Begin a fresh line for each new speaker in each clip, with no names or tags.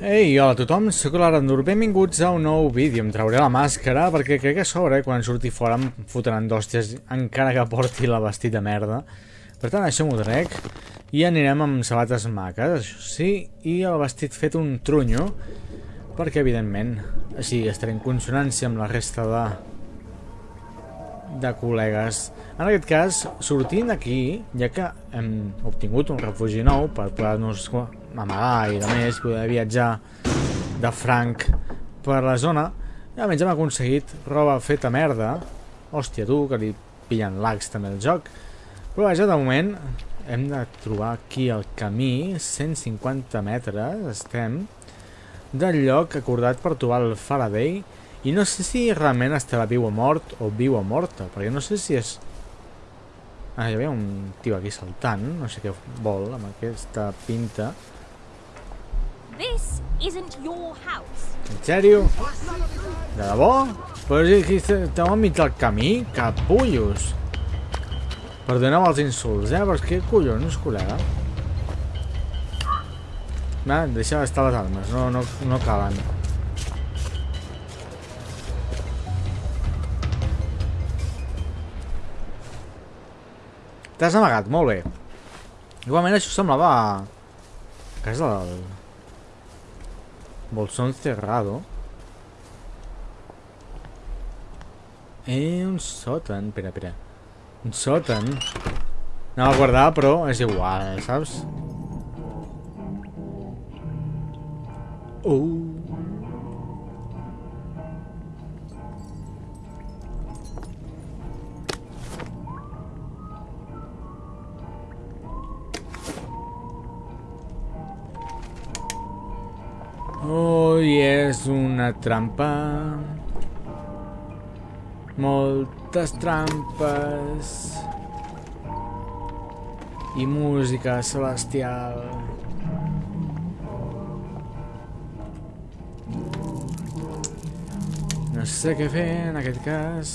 Ei, hola a tothom, sóc l'Arandur, benvinguts a un nou vídeo. Em trauré la màscara perquè crec que a sobre, quan surti fora, em fotran d'hòsties encara que porti la vestit de merda. Per tant, això m'ho trec i anirem amb sabates maques, això sí, i el vestit fet un trunyo, perquè, evidentment, així estaré en consonància amb la resta de de col·legues. En aquest cas, sortint d'aquí, ja que hem obtingut un refugi nou per poder-nos amagar i de més, poder viatjar de franc per la zona, i almenys hem aconseguit roba feta merda. Hòstia, tu, que li pillen lags també el joc. Però vaja, de moment hem de trobar aquí el camí, 150 metres estem, del lloc acordat per trobar el Faraday, i no sé si realment estarà viu o mort o viu o morta, perquè no sé si és... Ah, hi havia un tio aquí saltant, no sé què vol amb aquesta pinta.
This isn't your house.
En sèrio? De debò? Però estem al mig del camí, capullos. Perdoneu els insults, eh? Però és que collons, col·lega. Va, deixa d'estar les armes, no, no, no calen. T'has amagat, molt bé. Igualment això semblava... Casa del... Bolsón cerrado. Eh, un sòtan. Espera, espera. Un sòtan. Anava a guardar, però és igual, saps? Uh. I és una trampa. Moltes trampes. I música celestial. No sé què fer en aquest cas.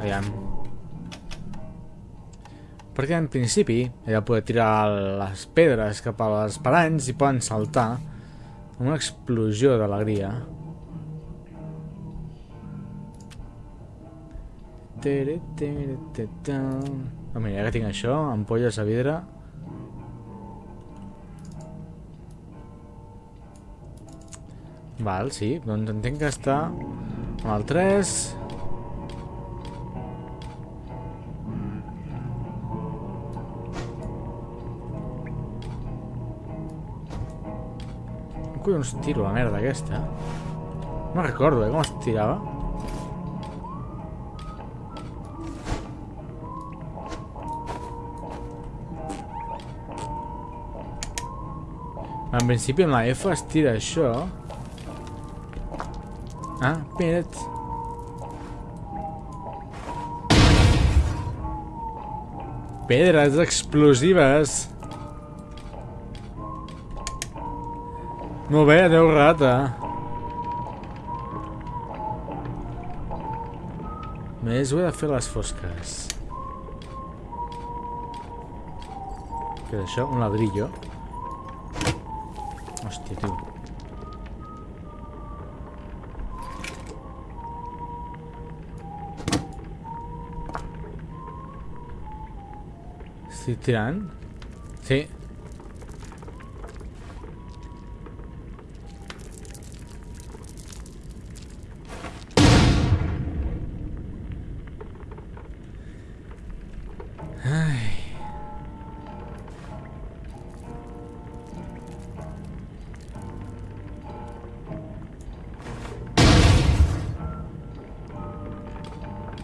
Aviam. Perquè en principi de poder tirar les pedres cap a les paranys i poden saltar amb una explosió d'alegria. Oh, mira, ja que tinc això, ampolles a vidre. Val, sí, doncs entenc que està amb el 3... collons tiro la merda aquesta? No recordo, eh, com es tirava. En principi amb la F es tira això. Ah, espera't. Pedres explosives. Molt bé, adeu rata. Més ho he de fer les fosques. Què és això? Un ladrillo. Hòstia, tio. Estic tirant? Sí.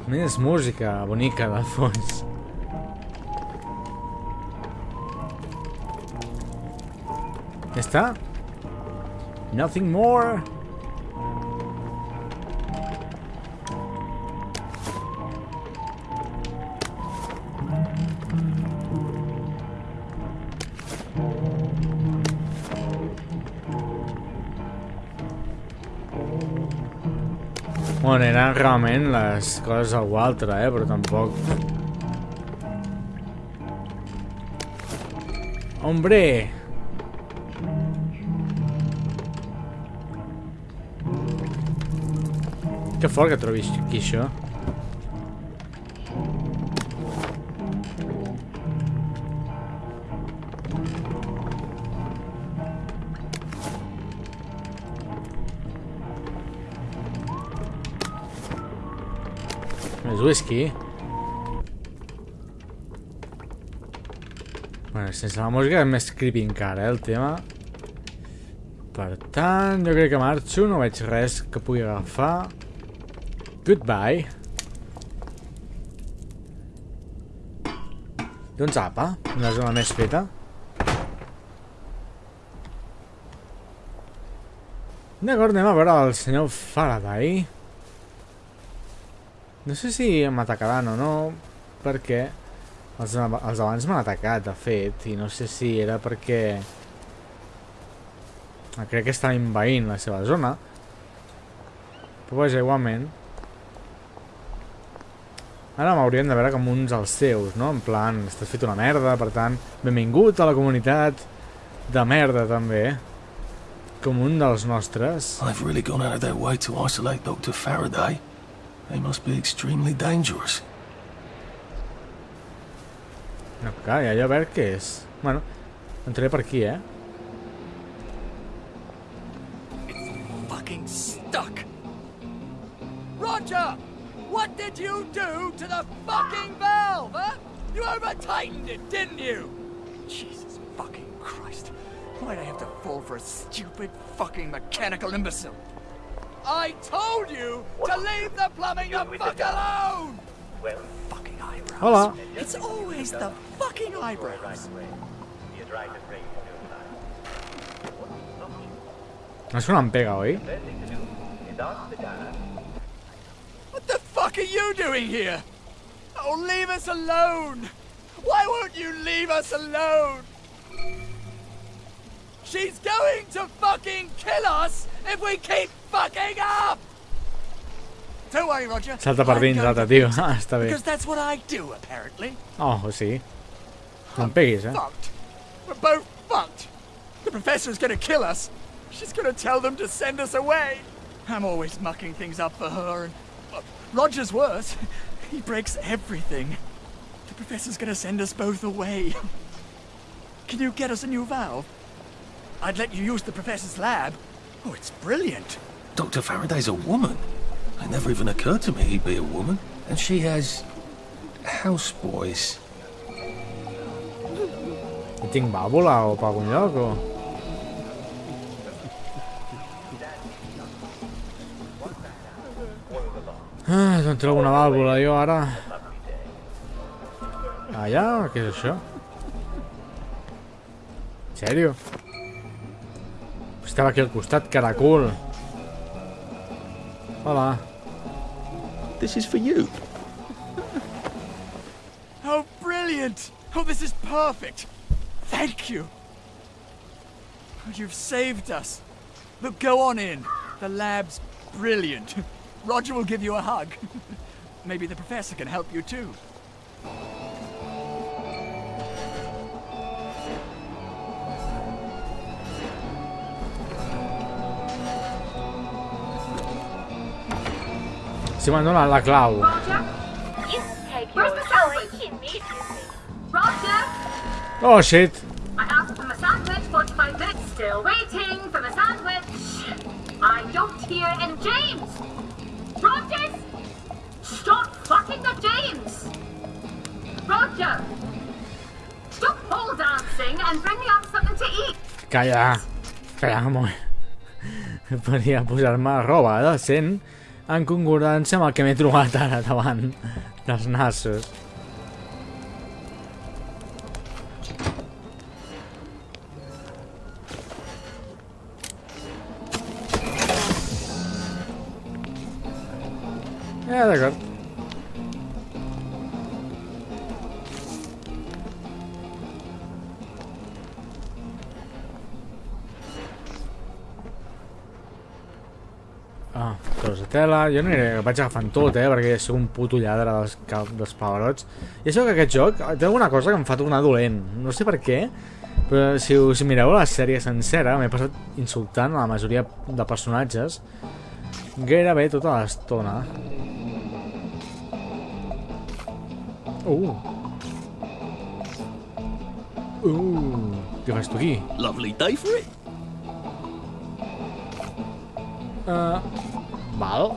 Més música bonica de fons. Ja està? Nothing more? Realment les coses algú altre, eh? Però tampoc... Hombre! Que fort que trobis aquí això. Whisky. Bueno, sense la música és més creepy encara, eh, el tema. Per tant, jo crec que marxo, no veig res que pugui agafar. Goodbye. Doncs apa, una zona més feta. D'acord, anem a veure el senyor Faraday. No sé si m'atacaran o no, perquè els, els abans m'han atacat, de fet, i no sé si era perquè... Crec que estan invaint la seva zona. Però vaja, igualment. Ara m'haurien de veure com uns dels seus, no? En plan, estàs fet una merda, per tant, benvingut a la comunitat de merda, també. Com un dels nostres.
They've really gone out of their way to isolate Dr. Faraday. They must be extremely dangerous.
No, clar, i allò a veure què és. Bueno, entraré per aquí, eh?
fucking stuck. Roger! What did you do to the fucking valve, huh? You over-tightened it, didn't you? Jesus fucking Christ. Why'd I have to fall for a stupid fucking mechanical imbecile? I told you to leave the plumbing the fuck alone! Well, Fucking eyebrows.
Hola.
It's always the fucking eyebrows.
No és que no em pega, oi?
What the fuck are you doing here? Oh, leave us alone! Why won't you leave us alone? She's going to fucking kill us if we keep fucking up! Don't worry, Roger.
Salta per dins, tio. està bé.
Because that's what I do, apparently.
Oh, sigui. No em peguis, eh?
Fucked. We're both fucked. The professor's gonna kill us. She's gonna tell them to send us away. I'm always mucking things up for her, and uh, Roger's worse. He breaks everything. The professor's gonna send us both away. Can you get us a new valve? I'd let you use the professor's lab. Oh, it's brilliant.
Dr. Faraday's a woman. It never even occurred to me he'd be a woman. And she has houseboys.
I tinc vàlvula o per algun lloc, o... Ah, d'on treu una vàlvula jo ara? Allà? Què és això? En sèrio? Estava aquí al costat, caracol. Hola.
This is for you.
Oh, brilliant! Oh, this is perfect! Thank you! Oh, You've saved us. Look, go on in. The lab's brilliant. Roger will give you a hug. Maybe the professor can help you too.
Sandwich?
time immediately.
Roger?
Oh, shit.
I asked for my sandwich 45 minutes. Still waiting for my sandwich. I don't hear and James! Rogers! Stop fucking the James! Roger! Stop pole dancing and bring me up something to eat!
Calla. Roba en concordància amb el que m'he trobat ara davant dels nassos. Ja, d'acord. Tros de tela. Jo no aniré, vaig agafant tot, eh, perquè sóc un puto lladre dels, dels pavarots. I això que aquest joc té alguna cosa que em fa tornar dolent. No sé per què, Però si us mireu la sèrie sencera, m'he passat insultant a la majoria de personatges gairebé tota l'estona. Uh. Uh. Què fas tu aquí?
Lovely day for it.
Uh, val.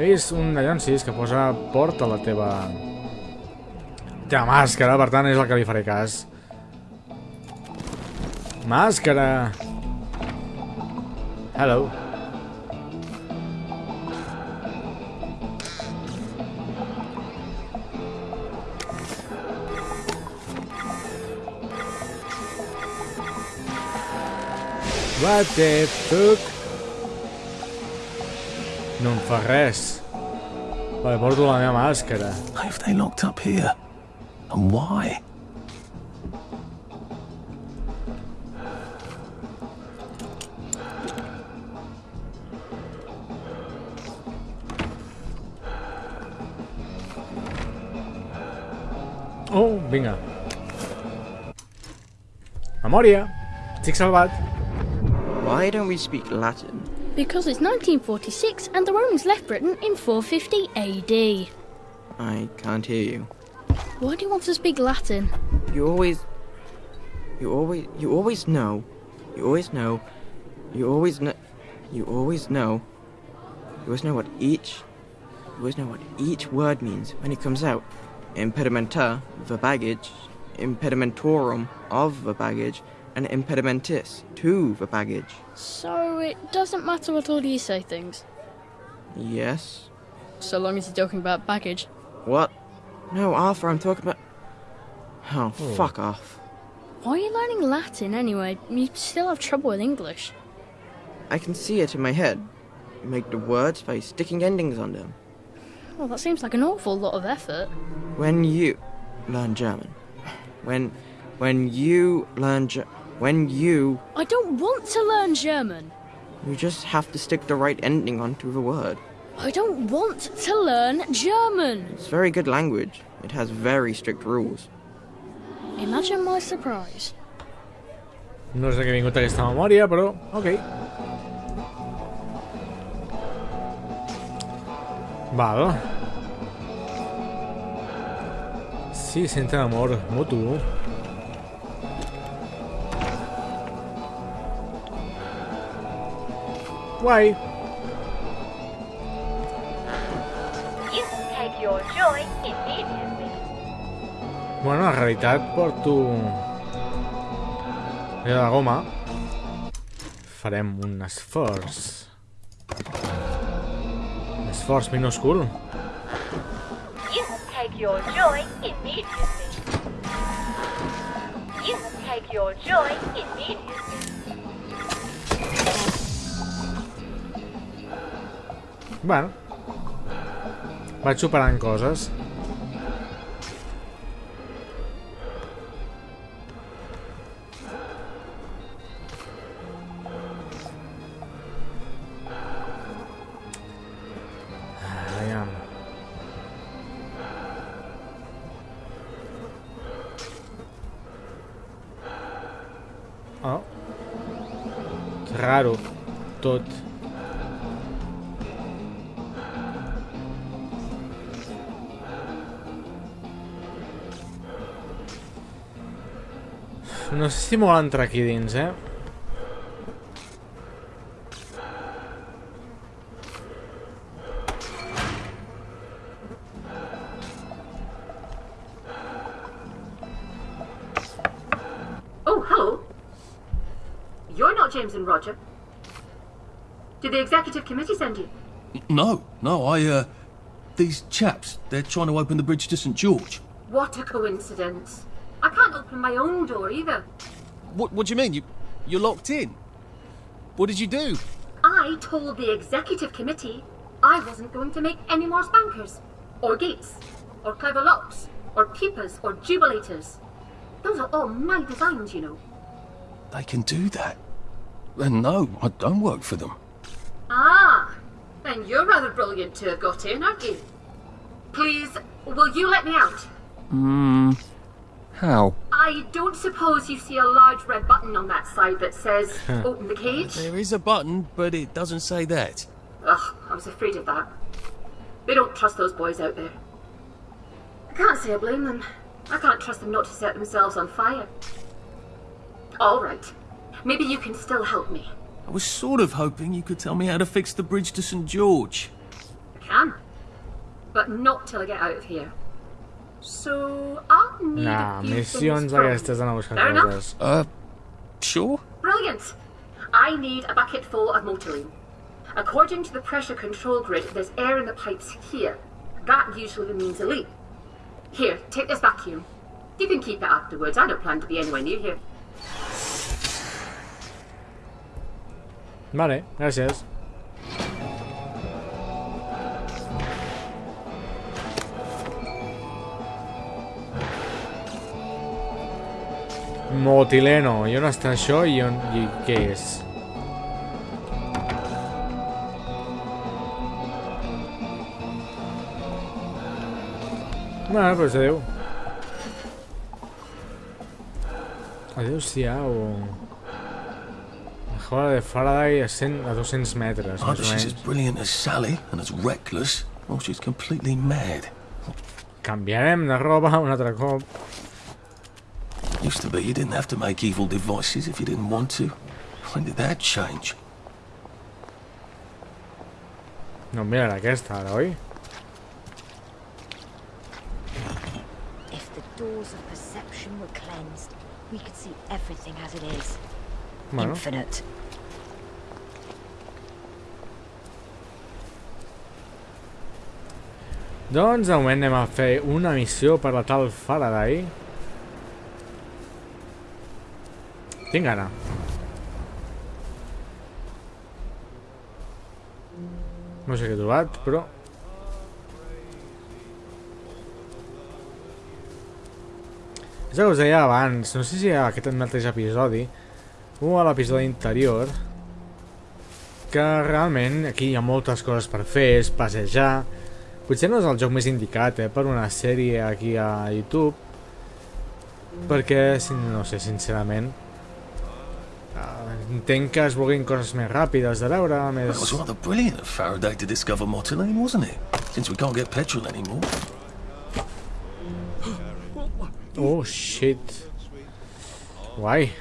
He vist un allonsis que posa porta a la teva... teva màscara, per tant és el que li faré cas. Màscara! Hello. What the fuck? No em fa res. Vale, porto la meva màscara.
Why have they locked up here? And why?
Oh, vinga. Memòria. Estic salvat.
Why don't we speak Latin?
Because it's 1946 and the Romans left Britain in 450 AD.
I can't hear you.
Why do you want to speak Latin?
You always. You always. You always know. You always know. You always know. You always know. You always know what each. You always know what each word means when it comes out. Impedimenta, the baggage. Impedimentorum, of the baggage. And impedimentis, to the baggage.
So it doesn't matter what all you say things,
Yes?
so long as you're talking about baggage.
What? No, Arthur, I'm talking about. Oh, hmm. fuck off.
Why are you learning Latin anyway? You still have trouble with English.
I can see it in my head. You make the words by sticking endings on them.
Well, that seems like an awful lot of effort.
When you learn German, when when you learn Ge- when you
I don't want to learn German.
you just have to stick the right ending onto the word.
I don't want to learn German.
It's very good language. It has very strict rules.
Imagine my surprise.
No sé què ha vingut aquesta memòria, però... Ok. Val. Sí, sente amor mutu. Guai.
You take your joy immediately.
Bueno, en realitat porto... Era de goma. Farem un esforç. Un esforç minúscul.
You take your joy immediately. You take your joy immediately.
Bueno. Vaig superant coses. No sé si m'ho entrar aquí dins, eh?
Oh, hello. You're not James and Roger. Did the executive committee send you?
No, no, I, uh. These chaps, they're trying to open the bridge to St. George.
What a coincidence. I can't open my own door either.
What, what do you mean? You, you're locked in? What did you do?
I told the executive committee I wasn't going to make any more spankers, or gates, or clever locks, or peepers, or jubilators. Those are all my designs, you know.
They can do that. And no, I don't work for them.
Ah, then you're rather brilliant to have got in, aren't you? Please, will you let me out?
Hmm. How?
I don't suppose you see a large red button on that side that says open the cage?
There is a button, but it doesn't say that.
Ugh, I was afraid of that. They don't trust those boys out there. I can't say I blame them. I can't trust them not to set themselves on fire. All right. Maybe you can still help me.
I was sort of hoping you could tell me how to fix the bridge to St. George.
I can. But not till I get out of here. So, I'll need
Nah,
a few
missions
things from
aquestes d'anar a buscar
Fair enough.
Uh, sure?
Brilliant! I need a bucket full of motoline. According to the pressure control grid, there's air in the pipes here. That usually means a leak. Here, take this vacuum. You can keep it afterwards. I don't plan to be anywhere near here.
Vale, gràcies. Motileno. I on està això i, on, i què és? Bueno, pues adeu. Adéu-siau. La jola de Faraday a, 100, a 200 metres,
Either
més o menys.
brilliant as Sally and as reckless, or she's completely mad.
Canviarem de roba un altre cop.
Used to be you didn't have to make evil devices if you didn't want to. When did that change?
No, mira aquesta ara, oi?
If the doors of perception were cleansed, we could see everything as it is.
Bueno,
Infinite.
doncs de moment anem a fer una missió per la tal Faraday. Tinc gana. No sé què he trobat, però... És el que us deia abans, no sé si a aquest mateix episodi o a l'episodi anterior que realment aquí hi ha moltes coses per fer, és passejar potser no és el joc més indicat eh, per una sèrie aquí a YouTube perquè, no sé, sincerament Tenkas were getting cosas más rápidas de Laura.
That was rather brilliant of Faraday to discover Motilane, wasn't it? Since we can't get petrol anymore.
oh shit. Why?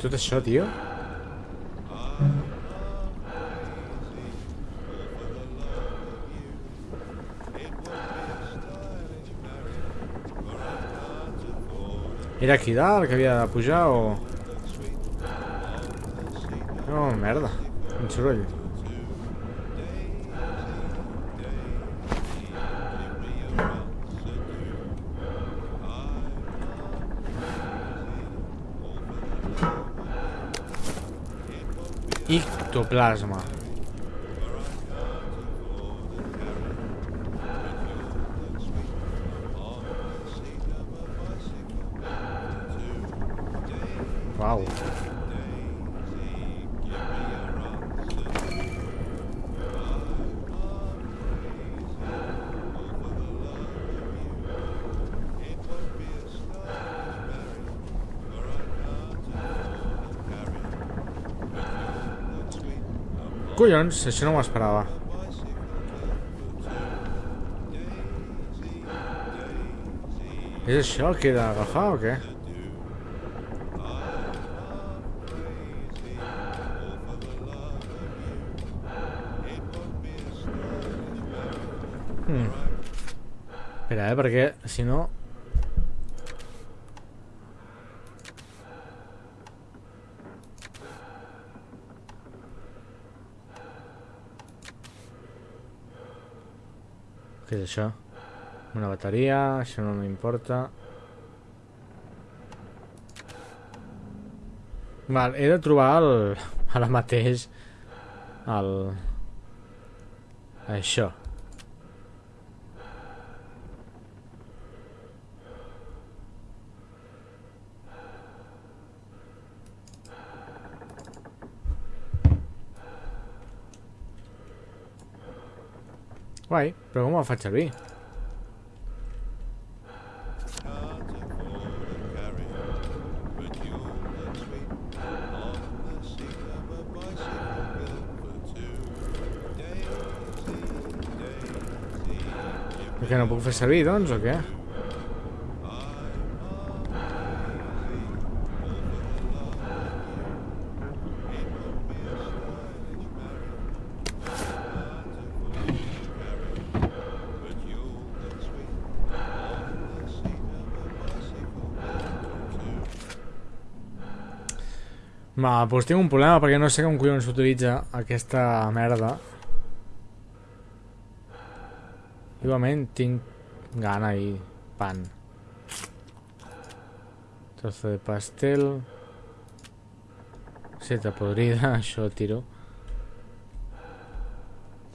¿Tú te tío? Era aquí dalt que havia de pujar o... No, merda. Quin soroll. Ictoplasma. Wow. Collons, això no m'ho esperava. És això el que he d'agafar o què? Espera, eh, perquè si no... Què és això? Una bateria, això no m'importa. Val, he de trobar el... ara mateix el... això. Guai, però com el faig servir? Què no puc fer servir, doncs, o què? Va, doncs tinc un problema perquè no sé com collons s'utilitza aquesta merda. Igualment tinc gana i pan. Trozo de pastel. Seta podrida, això tiro.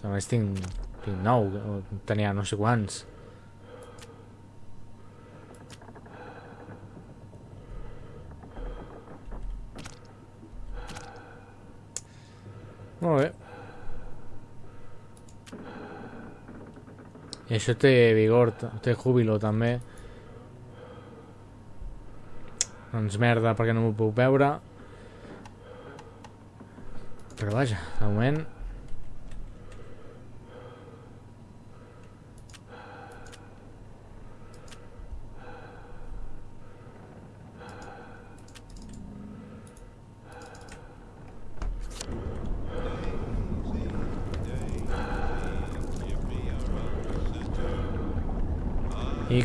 Més tinc, tinc nou, tenia no sé quants. Molt bé. I això té vigor, té júbilo també. Doncs merda, perquè no m'ho puc veure. Però vaja, de moment...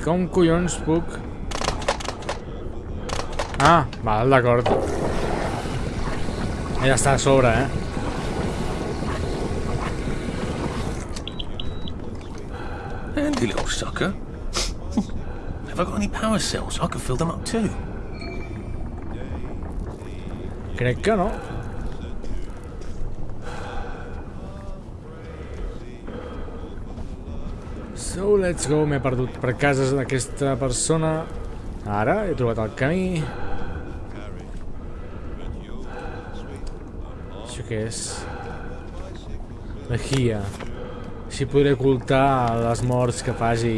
Com collons puc... Ah, val, d'acord. Ja està a sobre, eh?
Handy little sucker. Have I got any power cells? I could fill them up too.
Crec que no. So, let's go. M'he perdut per cases d'aquesta persona. Ara he trobat el camí. Això què és? Guia. Així podré ocultar les morts que faci.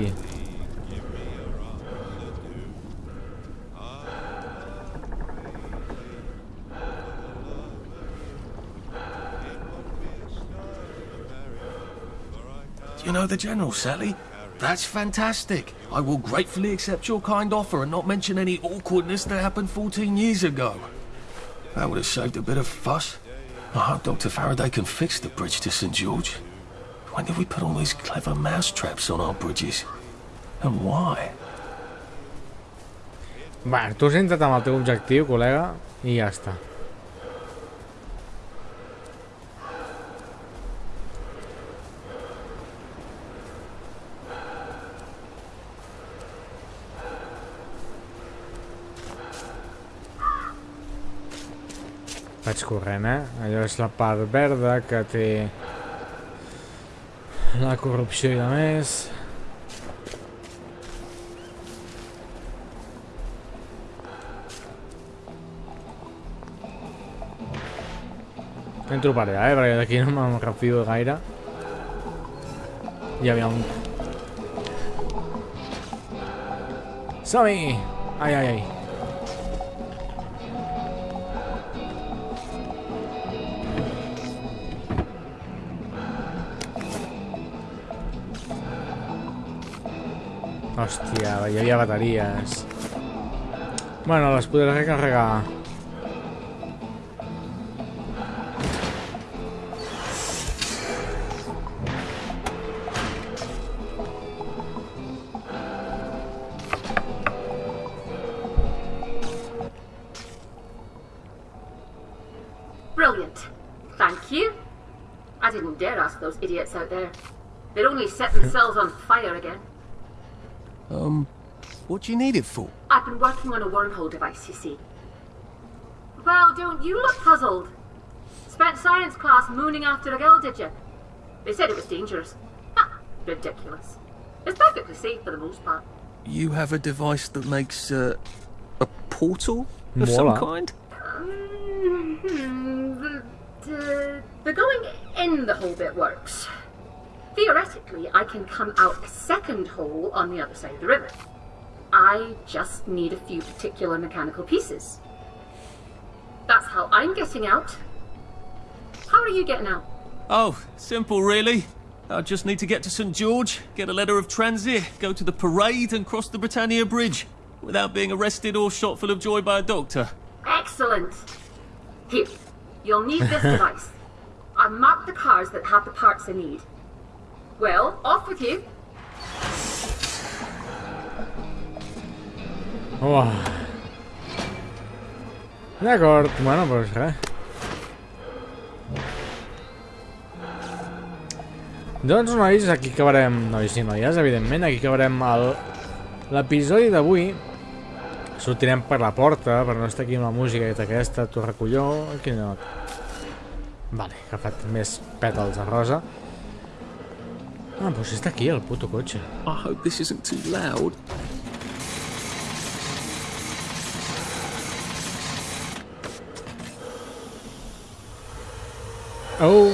You know the General, Sally? That's fantastic. I will gratefully accept your kind offer and not mention any awkwardness that happened 14 years ago. That would have saved a bit of fuss. I hope Dr. Faraday can fix the bridge to St. George. When did we put all these clever mousetraps on our bridges? And why?
Va, tu has entrat amb el teu objectiu, està. Vaig corrent, eh? Allò és la part verda que té la corrupció i de més. Entro per allà, eh? Perquè d'aquí no me'n refio gaire. Hi havia un... Som-hi! Ai, ai, ai. Hòstia, hi havia bateries. Bueno, les podré recarregar.
Brilliant. Thank you. I didn't dare ask those idiots out there. They'd only set themselves on fire again.
Um, what do you need it for?
I've been working on a wormhole device, you see. Well, don't you look puzzled? Spent science class mooning after a girl, did you? They said it was dangerous. Ha! Ridiculous. It's perfectly safe for the most part.
You have a device that makes, uh, a portal of some
Mola.
kind?
Mm, the, the, the going in the whole bit works. Theoretically, I can come out a second hole on the other side of the river. I just need a few particular mechanical pieces. That's how I'm getting out. How are you getting out?
Oh, simple really. I just need to get to St George, get a letter of transit, go to the parade and cross the Britannia Bridge without being arrested or shot full of joy by a doctor.
Excellent. Here, you'll need this device. I've marked the cars that have the parts I need. Well, off with you.
Uah. D'acord, bueno, doncs res. Doncs nois, aquí acabarem, nois i noies, evidentment, aquí acabarem l'episodi d'avui. Sortirem per la porta, per no estar aquí amb la música aquesta, tu recolló, aquí no. Vale, he agafat més pètals de rosa. Ah, però si està aquí el puto cotxe.
I hope this isn't too loud.
Oh,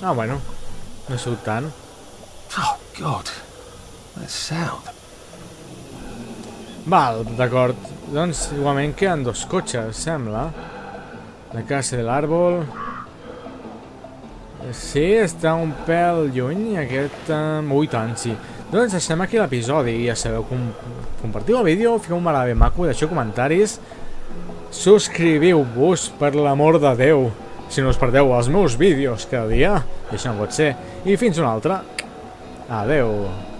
ah, bueno, no surt tant.
Oh, God. That sound.
Val, d'acord. Doncs igualment queden dos cotxes, sembla. La casa de l'àrbol. Sí, està un pèl lluny, aquest... Um... Ui, tant, sí. Doncs deixem aquí l'episodi. Ja sabeu, com... compartiu el vídeo, fiqueu un me maco, deixeu comentaris. Subscriviu-vos, per l'amor de Déu. Si no us perdeu els meus vídeos cada dia. I això no pot ser. I fins una altra. Adeu.